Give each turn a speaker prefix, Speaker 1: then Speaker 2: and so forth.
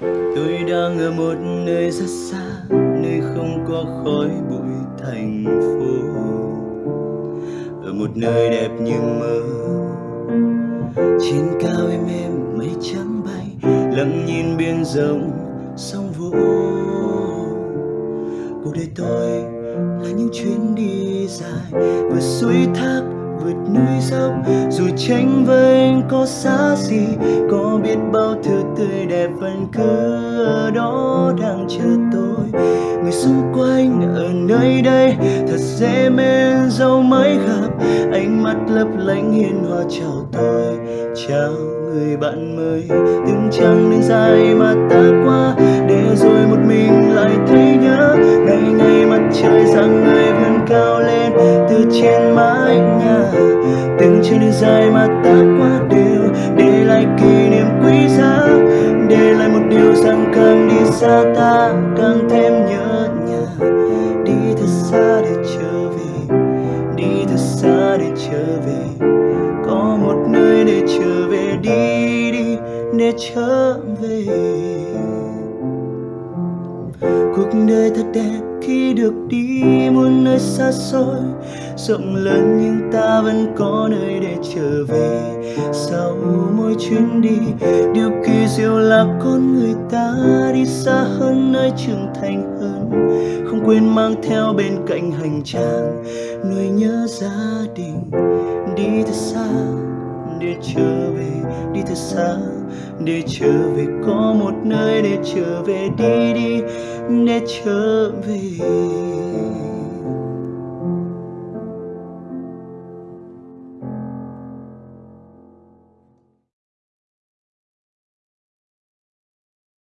Speaker 1: tôi đang ở một nơi rất xa, nơi không có khói bụi thành phố. Ở một nơi đẹp như mơ, trên cao em em mây trắng bay, lặng nhìn biển rộng sóng vỗ cuộc đời tôi là những chuyến đi dài Vừa suối thác vượt núi dốc dù tranh với anh có xa gì có biết bao thứ tươi đẹp vẫn cứ ở đó đang chờ tôi. Người xung quanh ở nơi đây, thật dễ mến dẫu mới gặp. Ánh mắt lấp lánh hiền hòa chào tôi, chào người bạn mới. Từng chặng đường dài mà ta qua, để rồi một mình lại thấy nhớ. Ngày ngày mặt trời rằng người vươn cao lên, từ trên mái từng chặng đường dài mà ta qua đều, để lại kỷ niệm quý giá. Để lại một điều rằng càng đi xa ta càng thêm nhớ nhà. Đi thật xa để trở về, đi thật xa để trở về. Có một nơi để trở về, đi đi, để trở về. Cuộc đời thật đẹp khi được đi muôn nơi xa xôi, rộng lớn nhưng ta vẫn có nơi để trở về. Sau mỗi chuyến đi, điều kỳ diệu là con người ta đi xa hơn nơi trưởng thành hơn, không quên mang theo bên cạnh hành trang nuôi nhớ gia đình đi thật xa để trở về, đi thật xa, để trở về. Có một nơi để trở về, đi đi, để trở về.